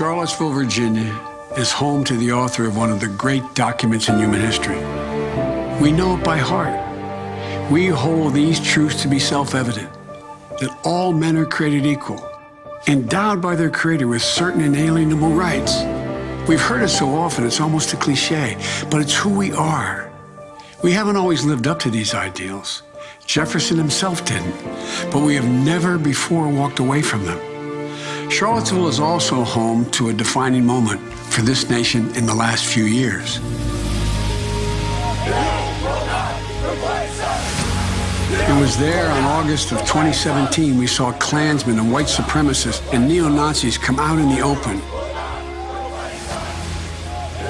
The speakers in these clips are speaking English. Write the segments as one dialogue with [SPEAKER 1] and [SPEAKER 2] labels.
[SPEAKER 1] Charlottesville, Virginia is home to the author of one of the great documents in human history. We know it by heart. We hold these truths to be self-evident, that all men are created equal, endowed by their Creator with certain inalienable rights. We've heard it so often, it's almost a cliche, but it's who we are. We haven't always lived up to these ideals. Jefferson himself didn't, but we have never before walked away from them. Charlottesville is also home to a defining moment for this nation in the last few years. It was there on August of 2017 we saw Klansmen and white supremacists and neo-Nazis come out in the open.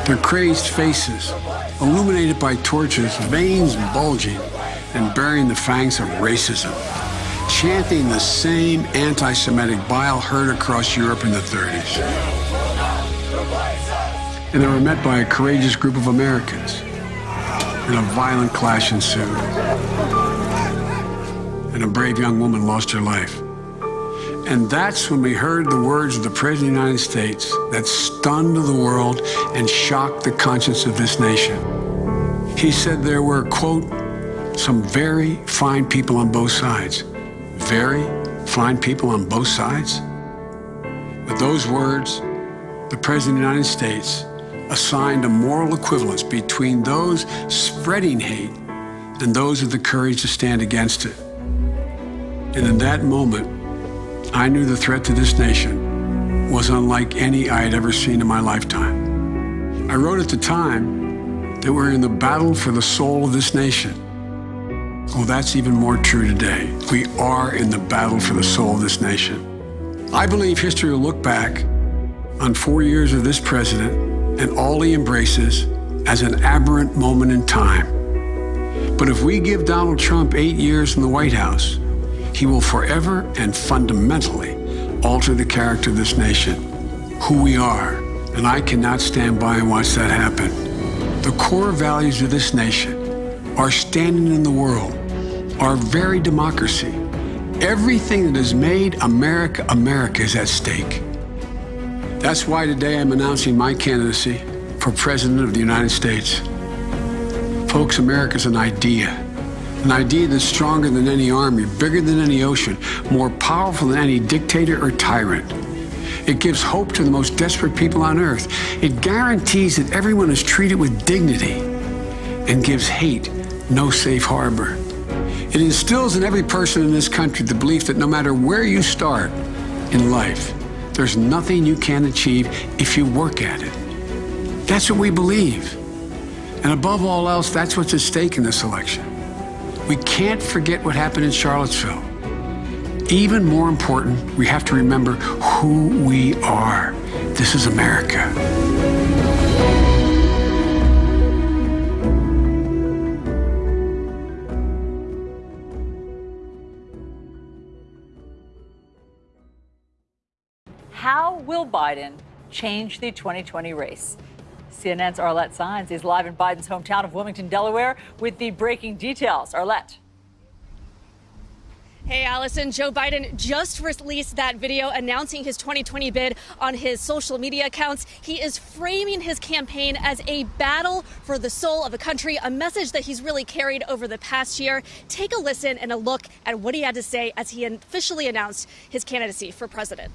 [SPEAKER 1] Their crazed faces, illuminated by torches, veins bulging and bearing the fangs of racism chanting the same anti-Semitic bile heard across Europe in the 30s. And they were met by a courageous group of Americans. And a violent clash ensued. And a brave young woman lost her life. And that's when we heard the words of the President of the United States that stunned the world and shocked the conscience of this nation. He said there were, quote, some very fine people on both sides very fine people on both sides. With those words, the President of the United States assigned a moral equivalence between those spreading hate and those with the courage to stand against it. And in that moment, I knew the threat to this nation was unlike any I had ever seen in my lifetime. I wrote at the time that we're in the battle for the soul of this nation. Well, that's even more true today. We are in the battle for the soul of this nation. I believe history will look back on four years of this president and all he embraces as an aberrant moment in time. But if we give Donald Trump eight years in the White House, he will forever and fundamentally alter the character of this nation, who we are. And I cannot stand by and watch that happen. The core values of this nation are standing in the world our very democracy. Everything that has made America America is at stake. That's why today I'm announcing my candidacy for President of the United States. Folks, America is an idea. An idea that's stronger than any army, bigger than any ocean, more powerful than any dictator or tyrant. It gives hope to the most desperate people on earth. It guarantees that everyone is treated with dignity and gives hate no safe harbor. It instills in every person in this country the belief that no matter where you start in life, there's nothing you can't achieve if you work at it. That's what we believe. And above all else, that's what's at stake in this election. We can't forget what happened in Charlottesville. Even more important, we have to remember who we are. This is America.
[SPEAKER 2] Biden change the 2020 race? CNN's Arlette Saenz is live in Biden's hometown of Wilmington, Delaware, with the breaking details. Arlette.
[SPEAKER 3] Hey, Allison. Joe Biden just released that video announcing his 2020 bid on his social media accounts. He is framing his campaign as a battle for the soul of the country, a message that he's really carried over the past year. Take a listen and a look at what he had to say as he officially announced his candidacy for president.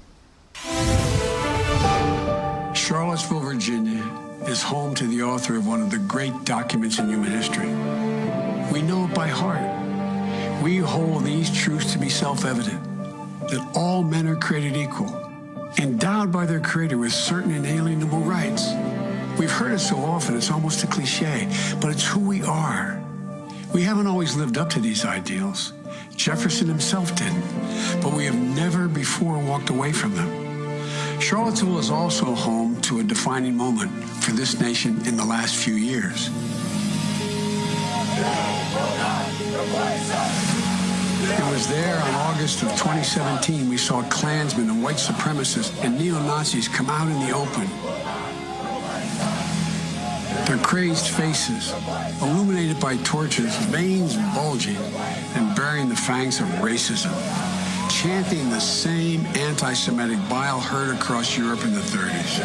[SPEAKER 1] Charlottesville, Virginia is home to the author of one of the great documents in human history. We know it by heart. We hold these truths to be self-evident, that all men are created equal, endowed by their Creator with certain inalienable rights. We've heard it so often, it's almost a cliche, but it's who we are. We haven't always lived up to these ideals. Jefferson himself didn't, but we have never before walked away from them. Charlottesville is also home to a defining moment for this nation in the last few years. It was there on August of 2017 we saw Klansmen and white supremacists and neo-Nazis come out in the open. Their crazed faces, illuminated by torches, veins bulging and bearing the fangs of racism chanting the same anti Semitic bile heard across Europe in the 30s.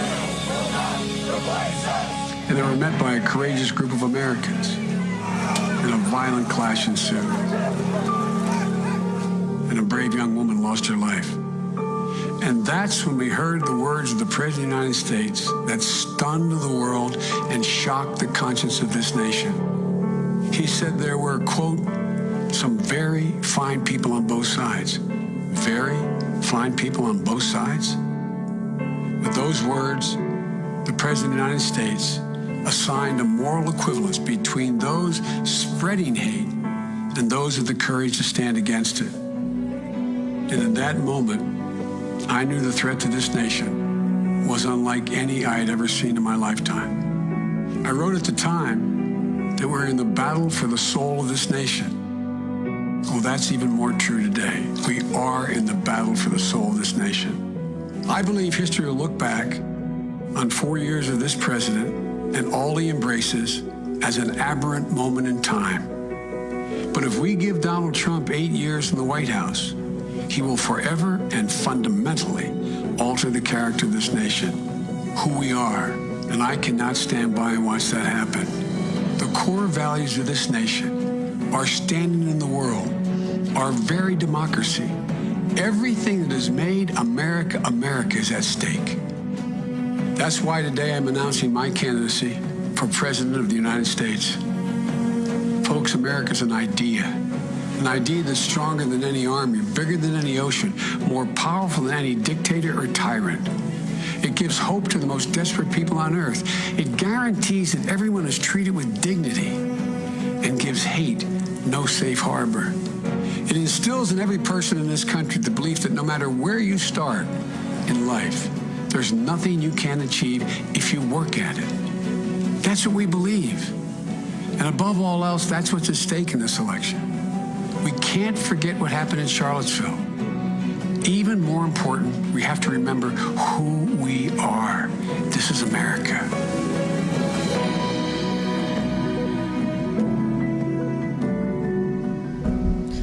[SPEAKER 1] And they were met by a courageous group of Americans. And a violent clash ensued. And a brave young woman lost her life. And that's when we heard the words of the President of the United States that stunned the world and shocked the conscience of this nation. He said there were, quote, some very fine people on both sides. Very fine people on both sides? With those words, the President of the United States assigned a moral equivalence between those spreading hate and those with the courage to stand against it. And in that moment, I knew the threat to this nation was unlike any I had ever seen in my lifetime. I wrote at the time that we're in the battle for the soul of this nation. Well, that's even more true today. We are in the battle for the soul of this nation. I believe history will look back on four years of this president and all he embraces as an aberrant moment in time. But if we give Donald Trump eight years in the White House, he will forever and fundamentally alter the character of this nation, who we are, and I cannot stand by and watch that happen. The core values of this nation, our standing in the world, our very democracy, everything that has made America America is at stake. That's why today I'm announcing my candidacy for President of the United States. Folks, America's an idea an idea that's stronger than any army, bigger than any ocean, more powerful than any dictator or tyrant. It gives hope to the most desperate people on earth. It guarantees that everyone is treated with dignity and gives hate no safe harbor. It instills in every person in this country the belief that no matter where you start in life, there's nothing you can't achieve if you work at it. That's what we believe. And above all else, that's what's at stake in this election. We can't forget what happened in Charlottesville. Even more important, we have to remember who we are. This is America.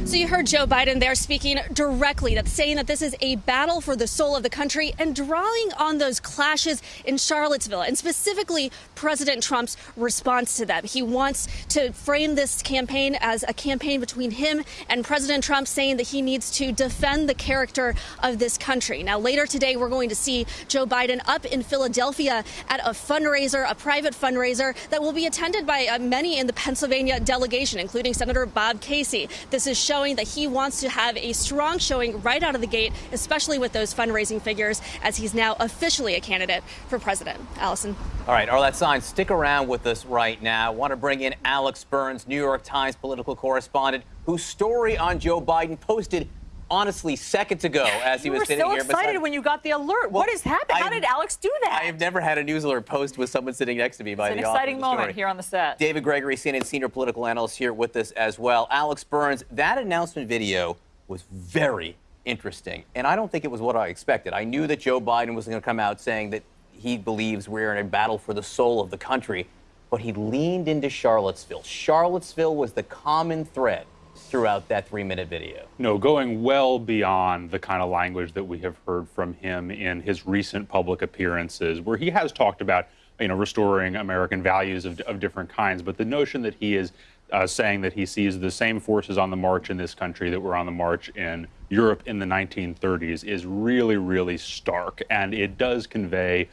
[SPEAKER 3] So you heard Joe Biden there speaking directly, that's saying that this is a battle for the soul of the country and drawing on those clashes in Charlottesville and specifically President Trump's response to them. He wants to frame this campaign as a campaign between him and President Trump, saying that he needs to defend the character of this country. Now, later today, we're going to see Joe Biden up in Philadelphia at a fundraiser, a private fundraiser that will be attended by uh, many in the Pennsylvania delegation, including Senator Bob Casey. This is showing showing that he wants to have a strong showing right out of the gate, especially with those fundraising figures, as he's now officially a candidate for president. Allison.
[SPEAKER 4] All right, Arlette Saenz, stick around with us right now. I want to bring in Alex Burns, New York Times political correspondent, whose story on Joe Biden posted honestly seconds ago as he was sitting
[SPEAKER 2] so
[SPEAKER 4] here.
[SPEAKER 2] You were so excited when you got the alert.
[SPEAKER 4] Well,
[SPEAKER 2] what has happened? How did Alex do that?
[SPEAKER 4] I have never had a news alert post with someone sitting next to me by
[SPEAKER 2] it's
[SPEAKER 4] the
[SPEAKER 2] an exciting
[SPEAKER 4] the
[SPEAKER 2] moment
[SPEAKER 4] story.
[SPEAKER 2] here on the set.
[SPEAKER 4] David Gregory, CNN senior political analyst, here with us as well. Alex Burns, that announcement video was very interesting, and I don't think it was what I expected. I knew that Joe Biden was going to come out saying that he believes we're in a battle for the soul of the country, but he leaned into Charlottesville. Charlottesville was the common thread throughout that three minute video.
[SPEAKER 5] No, going well beyond the kind of language that we have heard from him in his recent public appearances, where he has talked about, you know, restoring American values of, of different kinds. But the notion that he is uh, saying that he sees the same forces on the march in this country that were on the march in Europe in the 1930s is really, really stark. And it does convey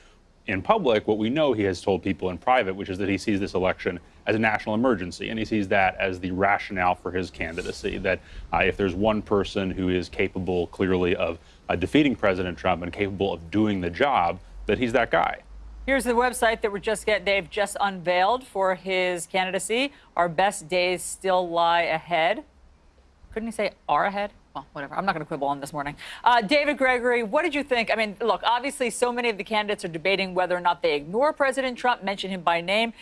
[SPEAKER 5] in public what we know he has told people in private, which is that he sees this election as a national emergency, and he sees that as the rationale for his candidacy. That uh, if there's one person who is capable, clearly, of uh, defeating President Trump and capable of doing the job, that he's that guy.
[SPEAKER 2] Here's the website that we're just get they've just unveiled for his candidacy. Our best days still lie ahead. Couldn't he say are ahead? well, whatever. I'm not going to quibble on this morning. Uh, David Gregory, what did you think? I mean, look, obviously, so many of the candidates are debating whether or not they ignore President Trump, mention him by name.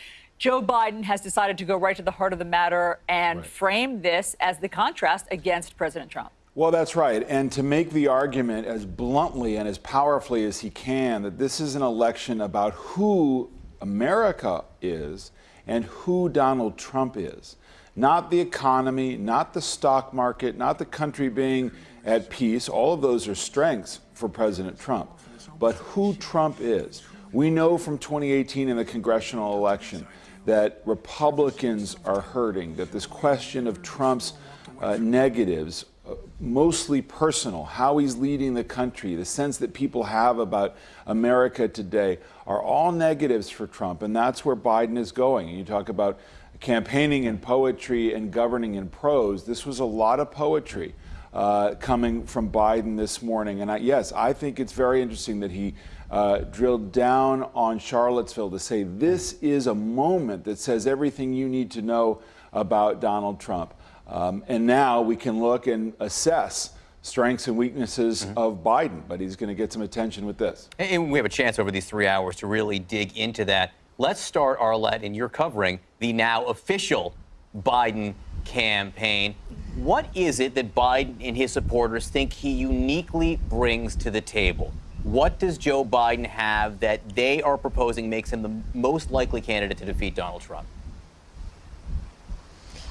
[SPEAKER 2] Joe Biden has decided to go right to the heart of the matter and right. frame this as the contrast against President Trump.
[SPEAKER 6] Well, that's right. And to make the argument as bluntly and as powerfully as he can that this is an election about who America is and who Donald Trump is. Not the economy, not the stock market, not the country being at peace. All of those are strengths for President Trump. But who Trump is. We know from 2018 in the congressional election that Republicans are hurting, that this question of Trump's uh, negatives, uh, mostly personal, how he's leading the country, the sense that people have about America today, are all negatives for Trump. And that's where Biden is going. You talk about campaigning in poetry and governing in prose. This was a lot of poetry. Uh, coming from Biden this morning. And I, yes, I think it's very interesting that he uh, drilled down on Charlottesville to say this is a moment that says everything you need to know about Donald Trump. Um, and now we can look and assess strengths and weaknesses mm-hmm. of Biden, but he's going to get some attention with this.
[SPEAKER 4] And we have a chance over these three hours to really dig into that. Let's start, Arlette, in your covering the now official Biden campaign. What is it that Biden and his supporters think he uniquely brings to the table? What does Joe Biden have that they are proposing makes him the most likely candidate to defeat Donald Trump?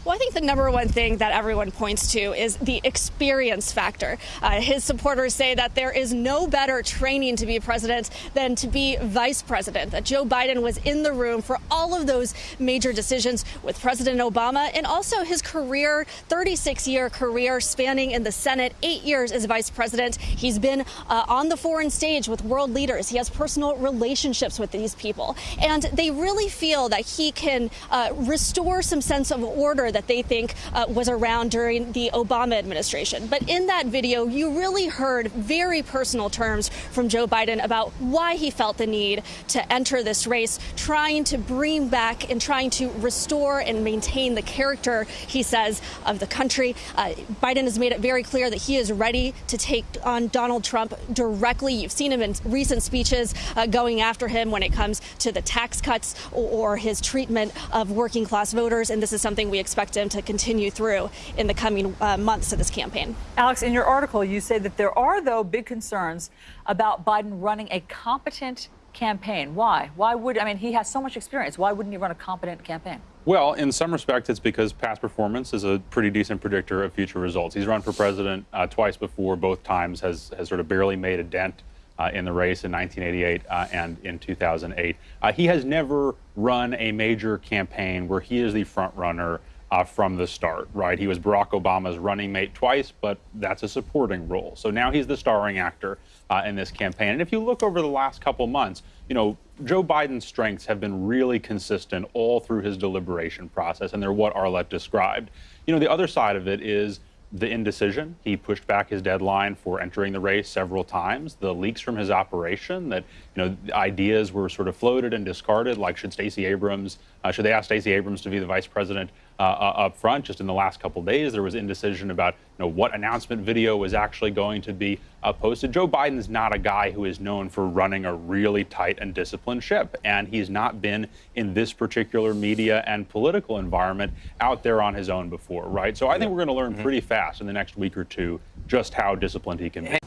[SPEAKER 3] Well, I think the number one thing that everyone points to is the experience factor. Uh, his supporters say that there is no better training to be president than to be vice president, that Joe Biden was in the room for all of those major decisions with President Obama and also his career, 36 year career spanning in the Senate, eight years as vice president. He's been uh, on the foreign stage with world leaders. He has personal relationships with these people. And they really feel that he can uh, restore some sense of order that they think uh, was around during the Obama administration. But in that video, you really heard very personal terms from Joe Biden about why he felt the need to enter this race, trying to bring back and trying to restore and maintain the character, he says, of the country. Uh, Biden has made it very clear that he is ready to take on Donald Trump directly. You've seen him in recent speeches uh, going after him when it comes to the tax cuts or, or his treatment of working class voters. And this is something we expect expect him to continue through in the coming uh, months of this campaign.
[SPEAKER 2] Alex, in your article, you say that there are, though, big concerns about Biden running a competent campaign. Why? Why would, I mean, he has so much experience. Why wouldn't he run a competent campaign?
[SPEAKER 5] Well, in some respects, it's because past performance is a pretty decent predictor of future results. He's run for president uh, twice before, both times has, has sort of barely made a dent uh, in the race in 1988 uh, and in 2008. Uh, he has never run a major campaign where he is the front runner uh, from the start, right? He was Barack Obama's running mate twice, but that's a supporting role. So now he's the starring actor uh, in this campaign. And if you look over the last couple months, you know, Joe Biden's strengths have been really consistent all through his deliberation process, and they're what Arlette described. You know, the other side of it is the indecision. He pushed back his deadline for entering the race several times. The leaks from his operation that you know ideas were sort of floated and discarded, like should Stacey Abrams, uh, should they ask Stacey Abrams to be the vice president uh, uh, up front? Just in the last couple days, there was indecision about you know what announcement video was actually going to be uh, posted. Joe Biden is not a guy who is known for running a really tight and disciplined ship, and he's not been in this particular media and political environment out there on his own before, right? So I think we're going to learn mm-hmm. pretty fast in the next week or two just how disciplined he can be.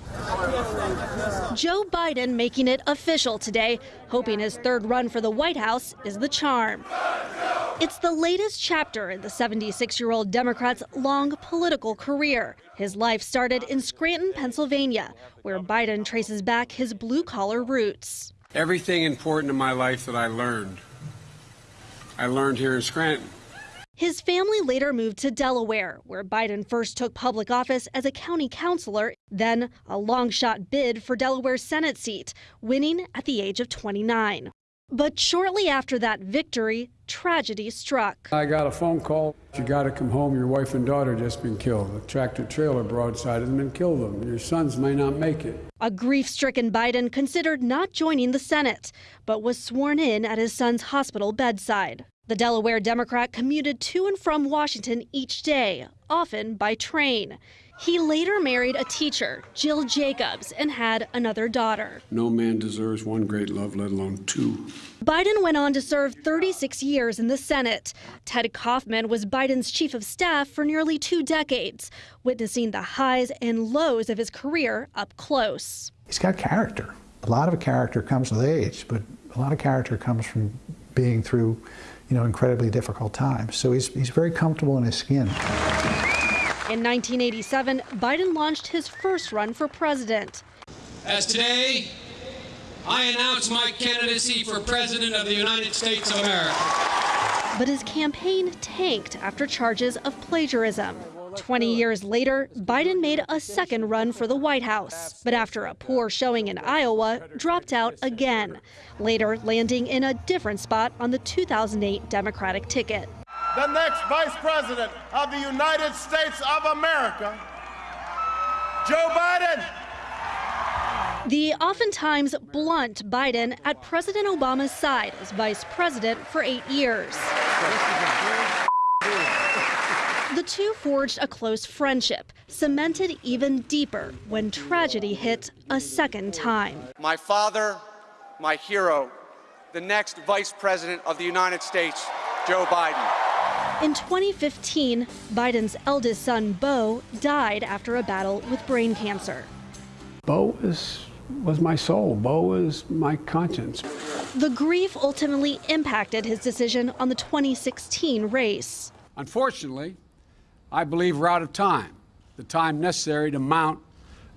[SPEAKER 3] Joe Biden making it official today, hoping his third run for the White House is the charm. It's the latest chapter in the 76 year old Democrat's long political career. His life started in Scranton, Pennsylvania, where Biden traces back his blue collar roots.
[SPEAKER 1] Everything important in my life that I learned, I learned here in Scranton.
[SPEAKER 3] His family later moved to Delaware, where Biden first took public office as a county councilor, then a long shot bid for Delaware's Senate seat, winning at the age of 29. But shortly after that victory, tragedy struck.
[SPEAKER 1] I got a phone call. You got to come home. Your wife and daughter just been killed. A tractor trailer broadside them and killed them. Your sons may not make it.
[SPEAKER 3] A grief stricken Biden considered not joining the Senate, but was sworn in at his son's hospital bedside. The Delaware Democrat commuted to and from Washington each day, often by train. He later married a teacher, Jill Jacobs, and had another daughter.
[SPEAKER 1] No man deserves one great love, let alone two.
[SPEAKER 3] Biden went on to serve 36 years in the Senate. Ted Kaufman was Biden's chief of staff for nearly two decades, witnessing the highs and lows of his career up close.
[SPEAKER 7] He's got character. A lot of character comes with age, but a lot of character comes from being through you know, incredibly difficult times. So he's, he's very comfortable in his skin.
[SPEAKER 8] In 1987, Biden launched his first run for president.
[SPEAKER 9] As today, I announce my candidacy for President of the United States of America.
[SPEAKER 8] But his campaign tanked after charges of plagiarism. 20 years later, Biden made a second run for the White House, but after a poor showing in Iowa, dropped out again, later landing in a different spot on the 2008 Democratic ticket.
[SPEAKER 10] The next Vice President of the United States of America, Joe Biden.
[SPEAKER 8] The oftentimes blunt Biden at President Obama's side as vice president for eight years. The two forged a close friendship, cemented even deeper when tragedy hit a second time.
[SPEAKER 11] My father, my hero, the next Vice President of the United States, Joe Biden.
[SPEAKER 8] In 2015, Biden's eldest son, Beau, died after a battle with brain cancer.
[SPEAKER 1] Beau was, was my soul. Beau was my conscience.
[SPEAKER 8] The grief ultimately impacted his decision on the 2016 race.
[SPEAKER 1] Unfortunately, I believe we're out of time, the time necessary to mount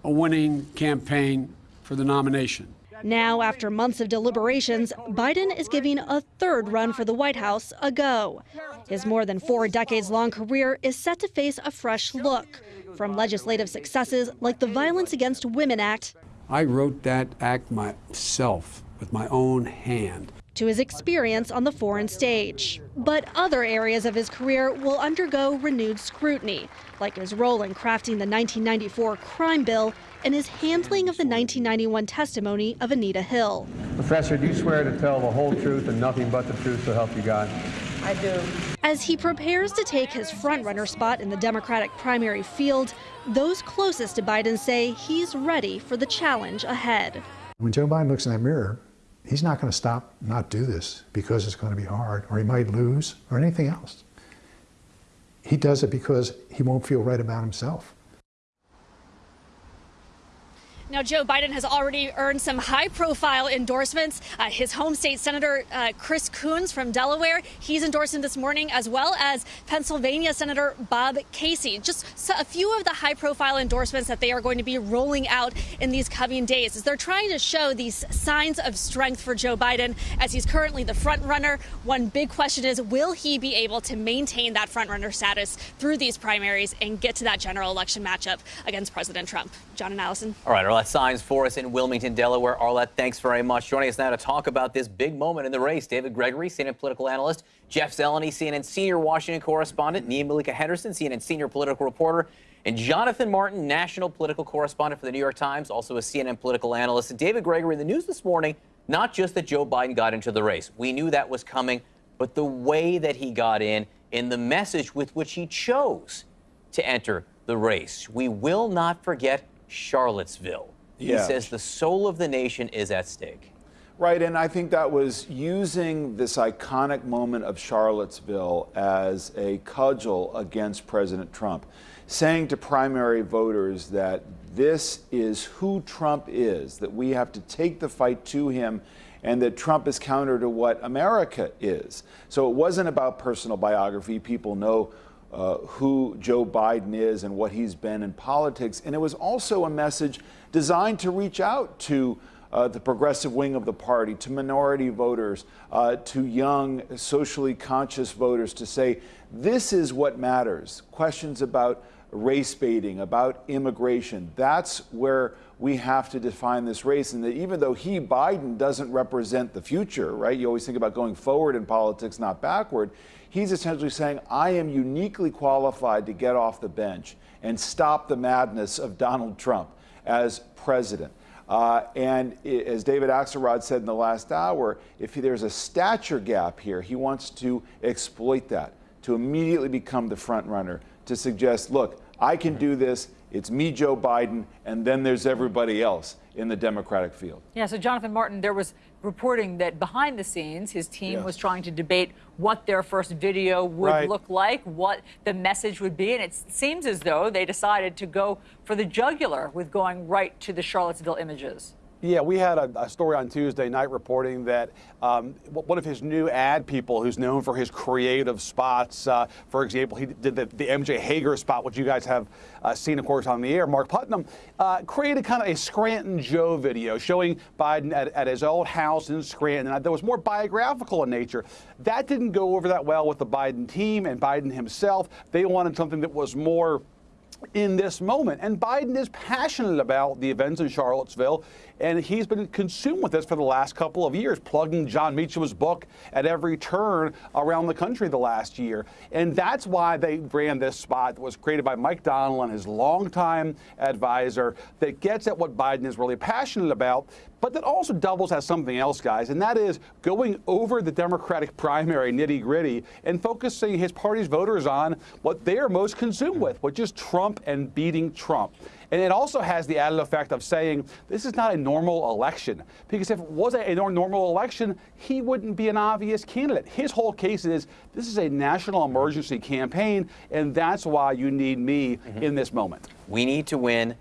[SPEAKER 1] a winning campaign for the nomination.
[SPEAKER 8] Now, after months of deliberations, Biden is giving a third run for the White House a go. His more than four decades long career is set to face a fresh look from legislative successes like the Violence Against Women Act.
[SPEAKER 1] I wrote that act myself with my own hand
[SPEAKER 8] to his experience on the foreign stage. But other areas of his career will undergo renewed scrutiny, like his role in crafting the 1994 crime bill and his handling of the 1991 testimony of Anita Hill.
[SPEAKER 12] Professor, do you swear to tell the whole truth and nothing but the truth, so help you God?
[SPEAKER 8] I do. As he prepares to take his frontrunner spot in the Democratic primary field, those closest to Biden say he's ready for the challenge ahead.
[SPEAKER 7] When Joe Biden looks in that mirror, he's not going to stop, not do this because it's going to be hard, or he might lose, or anything else. He does it because he won't feel right about himself.
[SPEAKER 8] Now, Joe Biden has already earned some high profile endorsements. Uh, his home state Senator uh, Chris Coons from Delaware, he's endorsing this morning, as well as Pennsylvania Senator Bob Casey. Just a few of the high profile endorsements that they are going to be rolling out in these coming days as they're trying to show these signs of strength for Joe Biden as he's currently the front runner. One big question is will he be able to maintain that front runner status through these primaries and get to that general election matchup against President Trump? John and Allison.
[SPEAKER 4] All right, Arlette Saenz for us in Wilmington, Delaware. Arlette, thanks very much. Joining us now to talk about this big moment in the race, David Gregory, CNN political analyst, Jeff Zeleny, CNN senior Washington correspondent, Nia Malika Henderson, CNN senior political reporter, and Jonathan Martin, national political correspondent for the New York Times, also a CNN political analyst. And David Gregory, in the news this morning, not just that Joe Biden got into the race. We knew that was coming, but the way that he got in, in the message with which he chose to enter the race. We will not forget Charlottesville. He says the soul of the nation is at stake.
[SPEAKER 6] Right, and I think that was using this iconic moment of Charlottesville as a cudgel against President Trump, saying to primary voters that this is who Trump is, that we have to take the fight to him, and that Trump is counter to what America is. So it wasn't about personal biography. People know uh, who Joe Biden is and what he's been in politics. And it was also a message designed to reach out to uh, the progressive wing of the party, to minority voters, uh, to young, socially conscious voters, to say, this is what matters. Questions about race baiting, about immigration. That's where we have to define this race. And that even though he, Biden, doesn't represent the future, right? You always think about going forward in politics, not backward. He's essentially saying, I am uniquely qualified to get off the bench and stop the madness of Donald Trump as president. Uh, and as David Axelrod said in the last hour, if there's a stature gap here, he wants to exploit that to immediately become the front runner to suggest, look, I can do this. It's me, Joe Biden, and then there's everybody else in the Democratic field.
[SPEAKER 2] Yeah, so Jonathan Martin, there was reporting that behind the scenes, his team
[SPEAKER 6] Yes.
[SPEAKER 2] was trying to debate what their first video would
[SPEAKER 6] Right.
[SPEAKER 2] look like, what the message would be. And it seems as though they decided to go for the jugular with going right to the Charlottesville images.
[SPEAKER 13] Yeah, we had a, a, story on Tuesday night reporting that um, one of his new ad people, who's known for his creative spots, uh, for example, he did the, the, MJ Hegar spot, which you guys have uh, seen, of course, on the air. Mark Putnam uh, created kind of a Scranton Joe video showing Biden at, at his old house in Scranton, that was more biographical in nature. That didn't go over that well with the Biden team and Biden himself. They wanted something that was more in this moment. And Biden is passionate about the events in Charlottesville, and he's been consumed with this for the last couple of years, plugging Jon Meacham's book at every turn around the country the last year. And that's why they ran this spot that was created by Mike Donilon, his longtime advisor, that gets at what Biden is really passionate about, but that also doubles as something else, guys, and that is going over the Democratic primary nitty gritty and focusing his party's voters on what they are most consumed with, which is Trump and beating Trump. And it also has the added effect of saying this is not a normal election. Because if it was a normal election, he wouldn't be an obvious candidate. His whole case is this is a national emergency campaign, and that's why you need me mm-hmm. in this moment.
[SPEAKER 4] We need to win.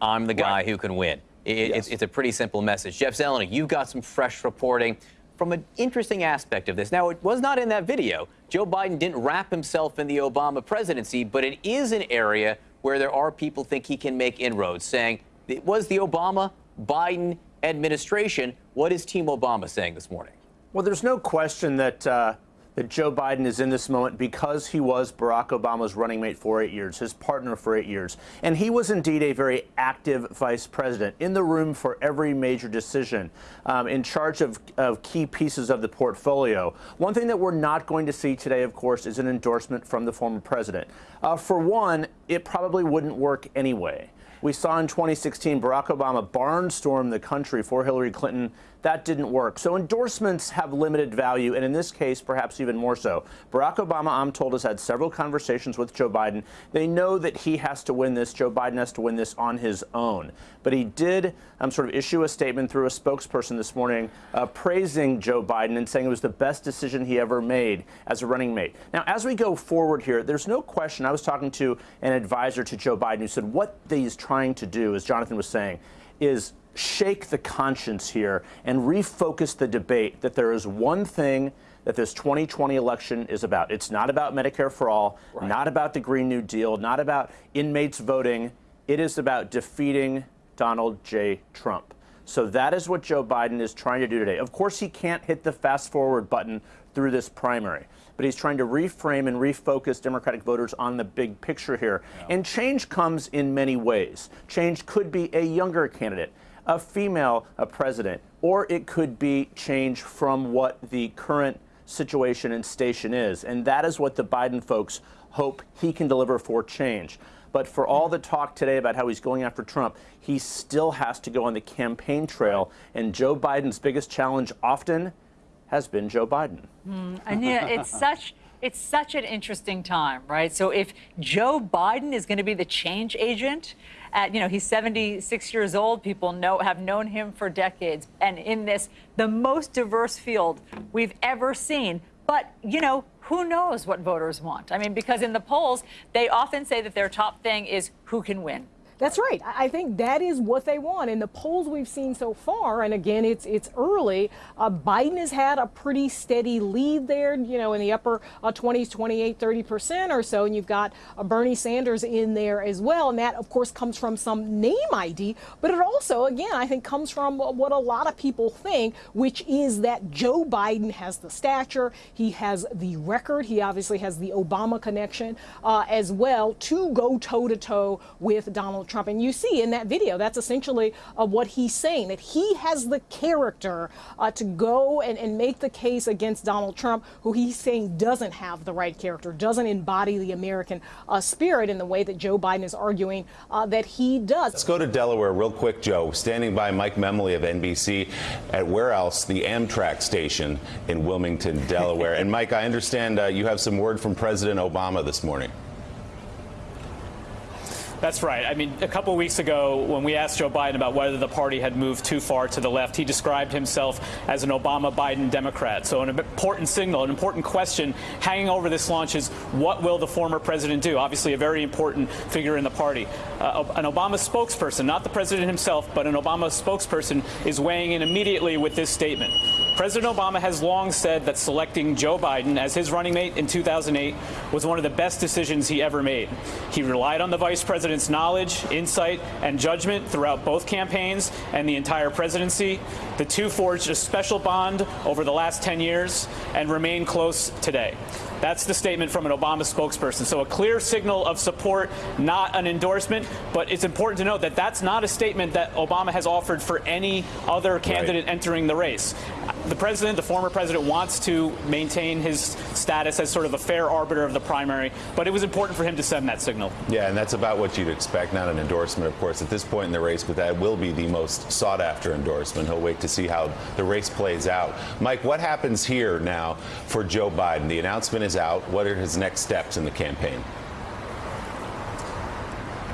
[SPEAKER 4] I'm the guy right. who can win. It, yes. it's, it's, a pretty simple message. Jeff Zeleny, you've got some fresh reporting from an interesting aspect of this. Now, it was not in that video. Joe Biden didn't wrap himself in the Obama presidency, but it is an area where there are people think he can make inroads, saying it was the Obama Biden administration. What is Team Obama saying this morning?
[SPEAKER 14] Well, there's no question that uh, that Joe Biden is in this moment because he was Barack Obama's running mate for eight years, his partner for eight years. And he was indeed a very active vice president in the room for every major decision, um, in charge of, of key pieces of the portfolio. One thing that we're not going to see today, of course, is an endorsement from the former president. Uh, for one, it probably wouldn't work anyway. We saw in 2016 Barack Obama barnstorm the country for Hillary Clinton that didn't work. So endorsements have limited value, and in this case, perhaps even more so. Barack Obama, I'm told, has had several conversations with Joe Biden. They know that he has to win this. Joe Biden has to win this on his own. But he did um, sort of issue a statement through a spokesperson this morning uh, praising Joe Biden and saying it was the best decision he ever made as a running mate. Now, as we go forward here, there's no question. I was talking to an advisor to Joe Biden who said what he's trying to do, as Jonathan was saying, is shake the conscience here and refocus the debate that there is one thing that this 2020 election is about. It's not about Medicare for all, right. not about the Green New Deal, not about inmates voting. It is about defeating Donald J. Trump. So that is what Joe Biden is trying to do today. Of course, he can't hit the fast forward button through this primary, but he's trying to reframe and refocus Democratic voters on the big picture here. Yeah. And change comes in many ways. Change could be a younger candidate a female a president, or it could be change from what the current situation and station is. And that is what the Biden folks hope he can deliver for change. But for all the talk today about how he's going after Trump, he still has to go on the campaign trail. And Joe Biden's biggest challenge often has been Joe Biden.
[SPEAKER 2] Mm, and yeah, it's such it's such an interesting time, right? So if Joe Biden is going to be the change agent, at you know he's 76 years old, people know have known him for decades, and in this the most diverse field we've ever seen. But you know who knows what voters want? I mean, because in the polls they often say that their top thing is who can win.
[SPEAKER 15] That's right. I think that is what they want. In the polls we've seen so far, and again, it's it's early. Uh, Biden has had a pretty steady lead there, you know, in the upper uh, 20s, 28, 30 percent or so, and you've got uh, Bernie Sanders in there as well, and that of course comes from some name ID, but it also, again, I think comes from what a lot of people think, which is that Joe Biden has the stature, he has the record, he obviously has the Obama connection uh, as well to go toe to toe with Donald. Trump. And you see in that video, that's essentially uh, what he's saying, that he has the character uh, to go and, and make the case against Donald Trump, who he's saying doesn't have the right character, doesn't embody the American uh, spirit in the way that Joe Biden is arguing uh, that he does.
[SPEAKER 16] Let's go to Delaware real quick, Joe. Standing by Mike Memoli of NBC at where else? The Amtrak station in Wilmington, Delaware. and Mike, I understand uh, you have some word from President Obama this morning.
[SPEAKER 17] That's right. I mean, a couple weeks ago, when we asked Joe Biden about whether the party had moved too far to the left, he described himself as an Obama Biden Democrat. So, an important signal, an important question hanging over this launch is what will the former president do? Obviously, a very important figure in the party. Uh, an Obama spokesperson, not the president himself, but an Obama spokesperson, is weighing in immediately with this statement. President Obama has long said that selecting Joe Biden as his running mate in 2008 was one of the best decisions he ever made. He relied on the vice president's knowledge, insight, and judgment throughout both campaigns and the entire presidency. The two forged a special bond over the last 10 years and remain close today. That's the statement from an Obama spokesperson. So a clear signal of support, not an endorsement. But it's important to note that that's not a statement that Obama has offered for any other candidate right. entering the race. The president, the former president, wants to maintain his status as sort of a fair arbiter of the primary. But it was important for him to send that signal.
[SPEAKER 16] Yeah, and that's about what you'd expect, not an endorsement, of course, at this point in the race. But that will be the most sought after endorsement. He'll wait to see how the race plays out. Mike, what happens here now for Joe Biden? The announcement is is out, what are his next steps in the campaign?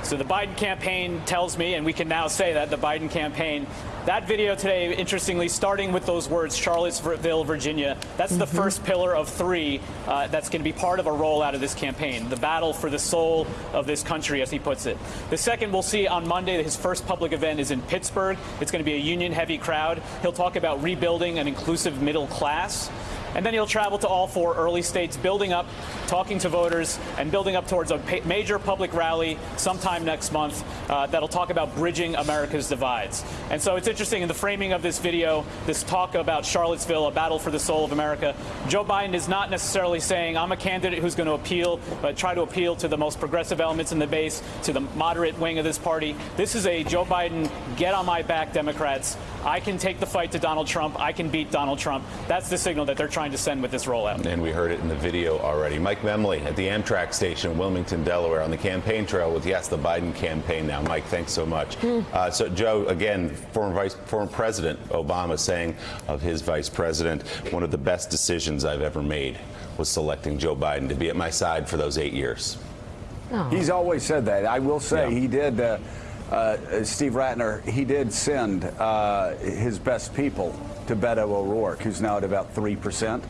[SPEAKER 17] So the Biden campaign tells me, and we can now say that the Biden campaign, that video today, interestingly, starting with those words, Charlottesville, Virginia, that's mm -hmm. the mm-hmm. first pillar of three uh, that's going to be part of a rollout of this campaign, the battle for the soul of this country, as he puts it. The second we'll see on Monday, his first public event is in Pittsburgh. It's going to be a union heavy crowd. He'll talk about rebuilding an inclusive middle class. And then he'll travel to all four early states, building up, talking to voters, and building up towards a major public rally sometime next month uh, that'll talk about bridging America's divides. And so it's interesting in the framing of this video, this talk about Charlottesville, a battle for the soul of America. Joe Biden is not necessarily saying, I'm a candidate who's going to appeal, but try to appeal to the most progressive elements in the base, to the moderate wing of this party. This is a Joe Biden, get on my back, Democrats. I can take the fight to Donald Trump. I can beat Donald Trump. That's the signal that they're trying to send with this rollout.
[SPEAKER 16] And we heard it in the video already. Mike Memoli at the Amtrak station in Wilmington, Delaware, on the campaign trail with, yes, the Biden campaign now. Mike, thanks so much. Mm. Uh, so, Joe, again, former, Vice, former President Obama saying of his vice president, one of the best decisions I've ever made was selecting Joe Biden to be at my side for those eight years.
[SPEAKER 18] Oh. He's always said that. I will say yeah. he did. Uh, uh, Steve Rattner, he did send uh, his best people to Beto O'Rourke, who's now at about 3%.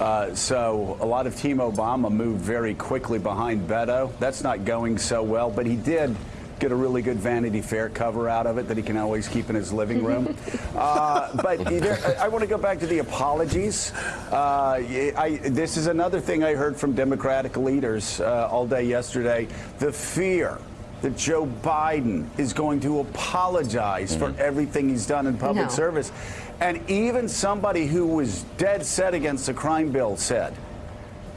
[SPEAKER 18] Uh, so a lot of Team Obama moved very quickly behind Beto. That's not going so well, but he did get a really good Vanity Fair cover out of it that he can always keep in his living room. uh, but there, I want to go back to the apologies. Uh, I, this is another thing I heard from Democratic leaders uh, all day yesterday. The fear that Joe Biden is going to apologize mm -hmm. for mm-hmm. everything he's done in public no. service. And even somebody who was dead set against the crime bill said,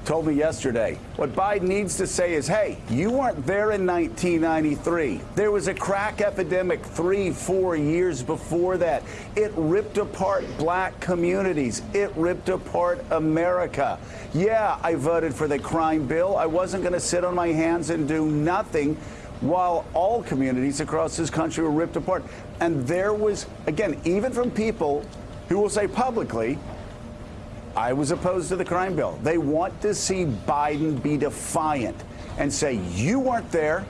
[SPEAKER 18] told me yesterday, what Biden needs to say is, hey, you weren't there in 1993. There was a crack epidemic three, four years before that. It ripped apart black communities. It ripped apart America. Yeah, I voted for the crime bill. I wasn't going to sit on my hands and do nothing while all communities across this country were ripped apart. And there was, again, even from people who will say publicly, I was opposed to the crime bill. They want to see Biden be defiant and say, you weren't there.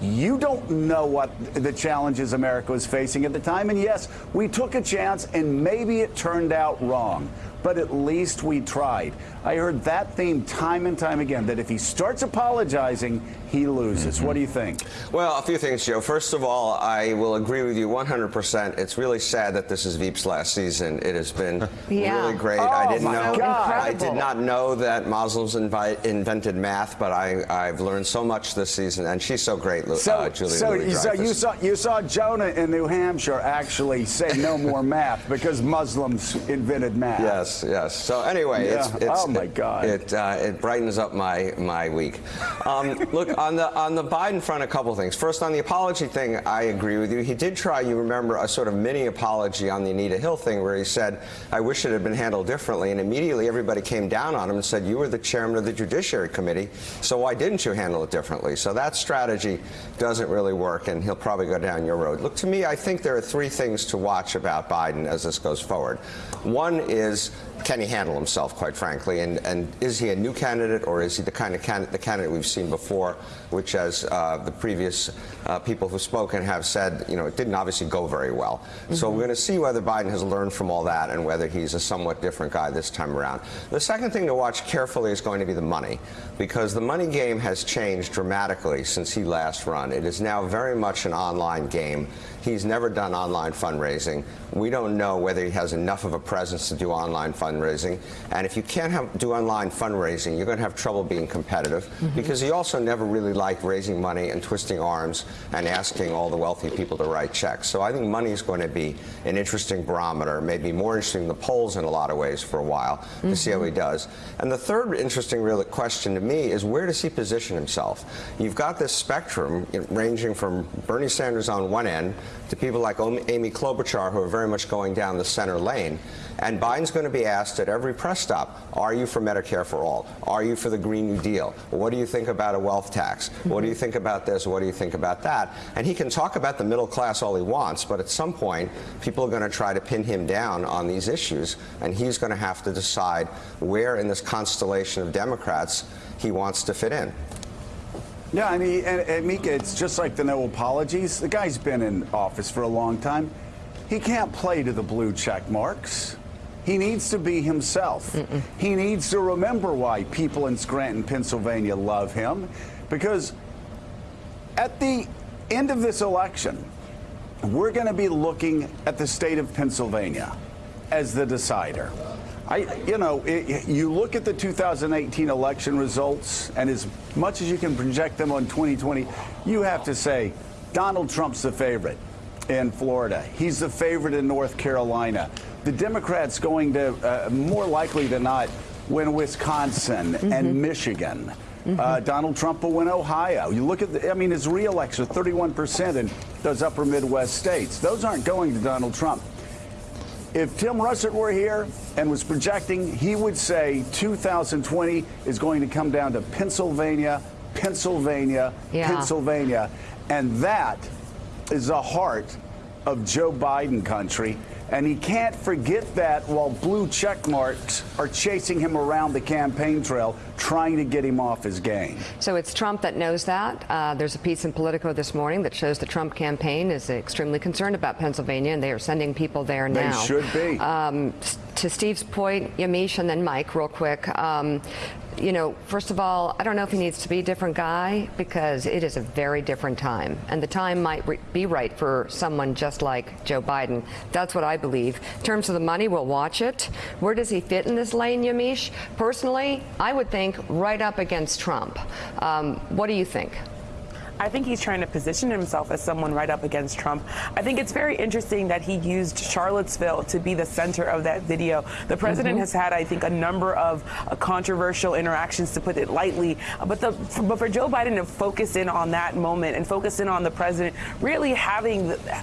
[SPEAKER 18] You don't know what the challenges America was facing at the time. And yes, we took a chance and maybe it turned out wrong but at least we tried. I heard that theme time and time again that if he starts apologizing, he loses. Mm -hmm. What do you think?
[SPEAKER 19] Well, a few things, Joe. First of all, I will agree with you 100%. It's really sad that this is Veep's last season. It has been yeah. really great.
[SPEAKER 18] Oh,
[SPEAKER 19] I didn't know.
[SPEAKER 18] God.
[SPEAKER 19] I did not know that Muslims invented math, but I, have learned so much this season, and she's so great,
[SPEAKER 18] so,
[SPEAKER 19] uh, Julia.
[SPEAKER 18] So, so you saw you saw Jonah in New Hampshire actually say no more math because Muslims invented math.
[SPEAKER 19] Yes. Yes. So anyway, yeah. it's, it's,
[SPEAKER 18] oh my God,
[SPEAKER 19] it uh, it brightens up my my week. Um, look on the on the Biden front, a couple things. First, on the apology thing, I agree with you. He did try, you remember, a sort of mini apology on the Anita Hill thing, where he said, "I wish it had been handled differently," and immediately everybody came down on him and said, "You were the chairman of the Judiciary Committee, so why didn't you handle it differently?" So that strategy doesn't really work, and he'll probably go down your road. Look, to me, I think there are three things to watch about Biden as this goes forward. One is can he handle himself, quite frankly? And, and is he a new candidate or is he the kind of candidate, the candidate we've seen before, which, as uh, the previous uh, people who've spoken have said, you know, it didn't obviously go very well. Mm -hmm. So we're going to see whether Biden has learned from all that and whether he's a somewhat different guy this time around. The second thing to watch carefully is going to be the money, because the money game has changed dramatically since he last run. It is now very much an online game. He's never done online fundraising. We don't know whether he has enough of a presence to do online fundraising. And if you can't have, do online fundraising, you're going to have trouble being competitive mm -hmm. because he also never really liked raising money and twisting arms and asking all the wealthy people to write checks. So I think money is going to be an interesting barometer, maybe more interesting than the polls in a lot of ways for a while to mm -hmm. see how he mm-hmm. does. And the third interesting real question to me is where does he position himself? You've got this spectrum ranging from Bernie Sanders on one end to people like Amy Klobuchar, who are very much going down the center lane. And Biden's going to be asked at every press stop, are you for Medicare for all? Are you for the Green New Deal? What do you think about a wealth tax? What do you think about this? What do you think about that? And he can talk about the middle class all he wants, but at some point, people are going to try to pin him down on these issues, and he's going to have to decide where in this constellation of Democrats he wants to fit in.
[SPEAKER 18] Yeah, I mean, and, and Mika, it's just like the no apologies. The guy's been in office for a long time. He can't play to the blue check marks. He needs to be himself. Mm -mm. He needs to remember why people in Scranton, Pennsylvania love him. Because at the end of this election, we're going to be looking at the state of Pennsylvania as the decider. I, you know, it, you look at the 2018 election results, and as much as you can project them on 2020, you have to say Donald Trump's the favorite in Florida. He's the favorite in North Carolina. The Democrats going to uh, more likely than not win Wisconsin mm -hmm. and mm-hmm. Michigan. Mm -hmm. uh, Donald Trump will win Ohio. You look at, the, I mean, his reelection, 31% in those upper Midwest states. Those aren't going to Donald Trump. If Tim Russert were here and was projecting, he would say 2020 is going to come down to Pennsylvania, Pennsylvania, yeah. Pennsylvania. And that is the heart of Joe Biden country. And he can't forget that while blue check marks are chasing him around the campaign trail, trying to get him off his game.
[SPEAKER 20] So it's Trump that knows that. Uh, there's a piece in Politico this morning that shows the Trump campaign is extremely concerned about Pennsylvania, and they are sending people there
[SPEAKER 18] now.
[SPEAKER 20] They
[SPEAKER 18] should be. Um,
[SPEAKER 20] to Steve's point, Yamiche and then Mike, real quick. Um, you know, first of all, I don't know if he needs to be a different guy because it is a very different time. And the time might be right for someone just like Joe Biden. That's what I believe. In terms of the money, we'll watch it. Where does he fit in this lane, Yamiche? Personally, I would think right up against Trump. Um, what do you think?
[SPEAKER 21] I think he's trying to position himself as someone right up against Trump. I think it's very interesting that he used Charlottesville to be the center of that video. The president mm -hmm. has had, I think, a number of uh, controversial interactions, to put it lightly. But, the, but for Joe Biden to focus in on that moment and focus in on the president really having,